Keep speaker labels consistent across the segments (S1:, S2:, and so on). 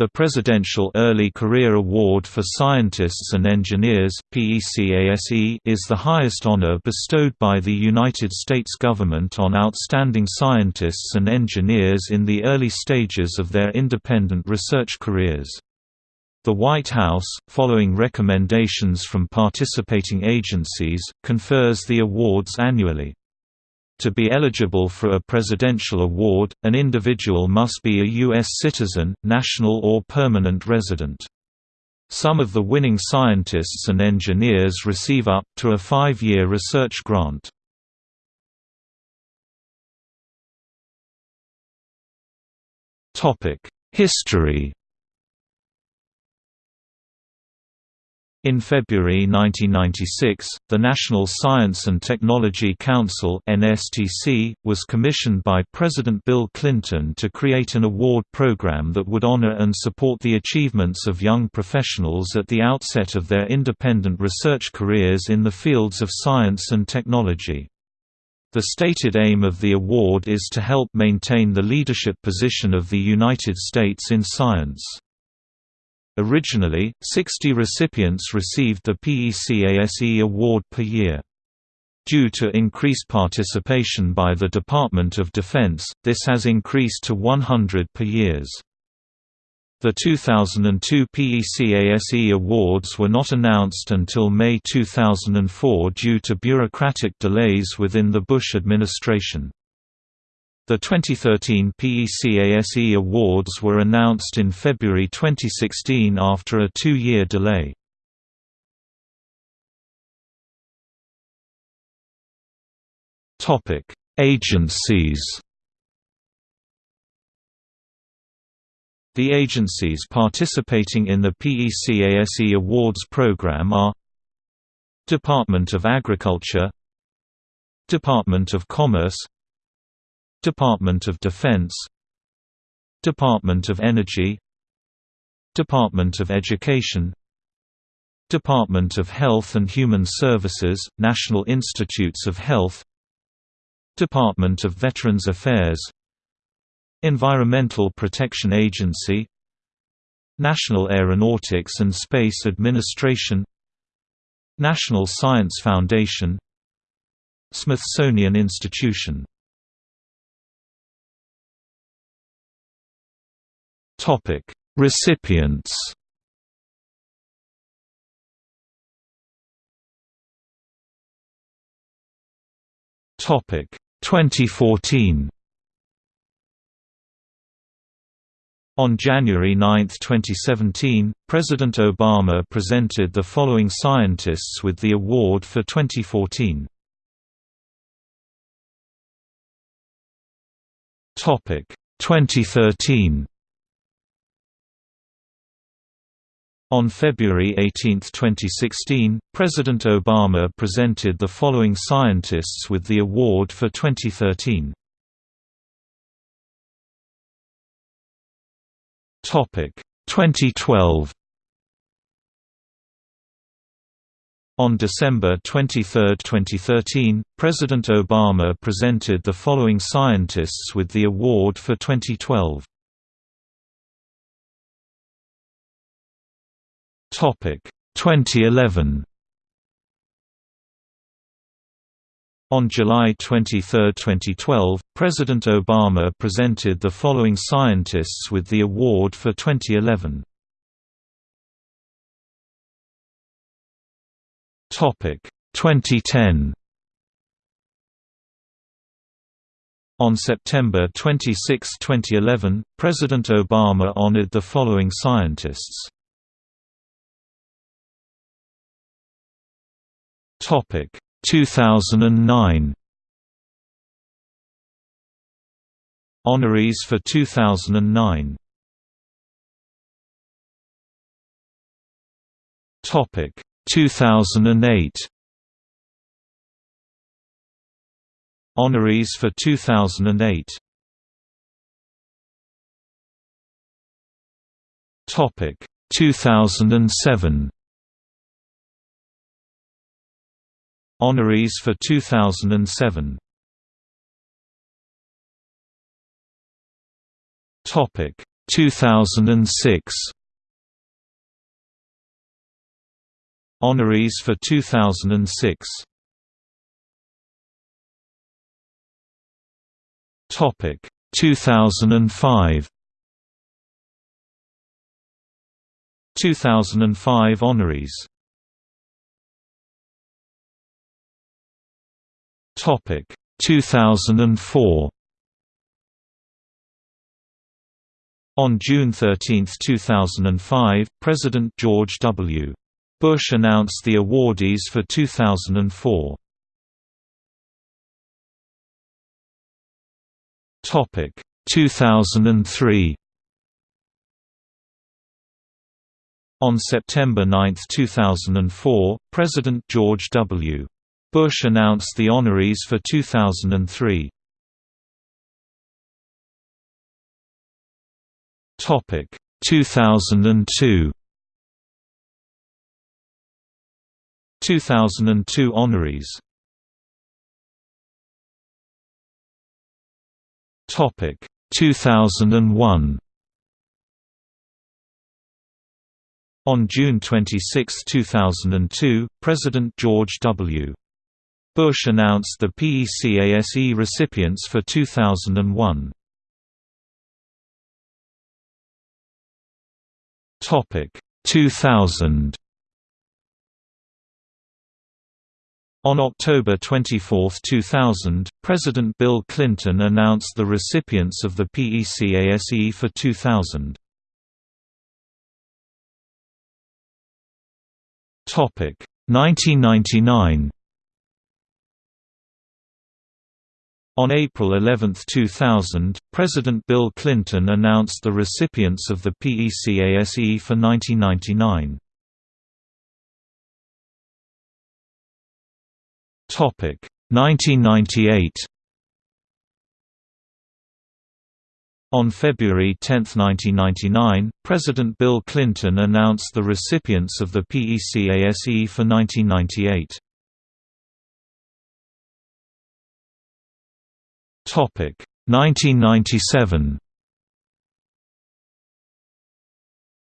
S1: The Presidential Early Career Award for Scientists and Engineers is the highest honor bestowed by the United States government on outstanding scientists and engineers in the early stages of their independent research careers. The White House, following recommendations from participating agencies, confers the awards annually. To be eligible for a presidential award, an individual must be a U.S. citizen, national or permanent resident. Some of the winning scientists and engineers receive up to a five-year research grant. History In February 1996, the National Science and Technology Council (NSTC) was commissioned by President Bill Clinton to create an award program that would honor and support the achievements of young professionals at the outset of their independent research careers in the fields of science and technology. The stated aim of the award is to help maintain the leadership position of the United States in science. Originally, 60 recipients received the PECASE award per year. Due to increased participation by the Department of Defense, this has increased to 100 per years. The 2002 PECASE awards were not announced until May 2004 due to bureaucratic delays within the Bush administration. The 2013 PECASE awards were announced in February 2016 after a two-year delay. Agencies The agencies participating in the PECASE Awards program are Department of Agriculture Department of Commerce Department of Defense. Department of Energy. Department of Education. Department of Health and Human Services, National Institutes of Health. Department of Veterans Affairs. Environmental Protection Agency. National Aeronautics and Space Administration. National Science Foundation. Smithsonian Institution Topic: Recipients. Topic: 2014. On January 9, 2017, President Obama presented the following scientists with the award for 2014. Topic 2013 On February 18, 2016, President Obama presented the following scientists with the award for 2013. Topic 2012. On December 23, 2013, President Obama presented the following scientists with the award for 2012. 2011 On July 23, 2012, President Obama presented the following scientists with the award for 2011. Topic 2010 On September 26, 2011, President Obama honored the following scientists Topic. 2009 Honorees for 2009 Topic. 2008 Honorees for 2008 Topic. 2007 Honorees for 2007 Topic 2006 Honorees for 2006 Topic 2005 2005 honorees Topic 2004 On June 13, 2005, President George W. Bush announced the awardees for 2004. Topic 2003 On September 9, 2004, President George W. Bush announced the honorees for 2003. Topic 2002 2002 honorees Topic 2001 On June 26, 2002, President George W. Bush announced the PECASE recipients for 2001. Topic 2000 On October 24, 2000, President Bill Clinton announced the recipients of the PECASE for 2000. Topic 1999 On April 11, 2000, President Bill Clinton announced the recipients of the PECASE for 1999. Topic 1998 On February 10, 1999, President Bill Clinton announced the recipients of the PECASE for 1998. Topic. 1997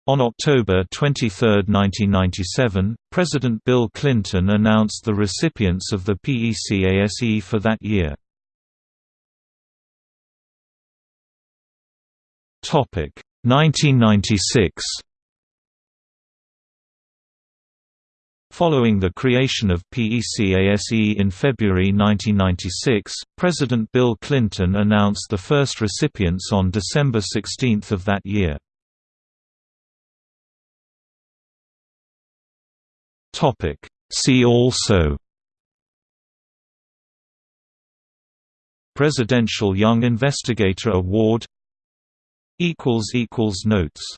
S1: On October 23, 1997, President Bill Clinton announced the recipients of the PECASE for that year. Topic. 1996 Following the creation of PECASE in February 1996, President Bill Clinton announced the first recipients on December 16 of that year. See also Presidential Young Investigator Award Notes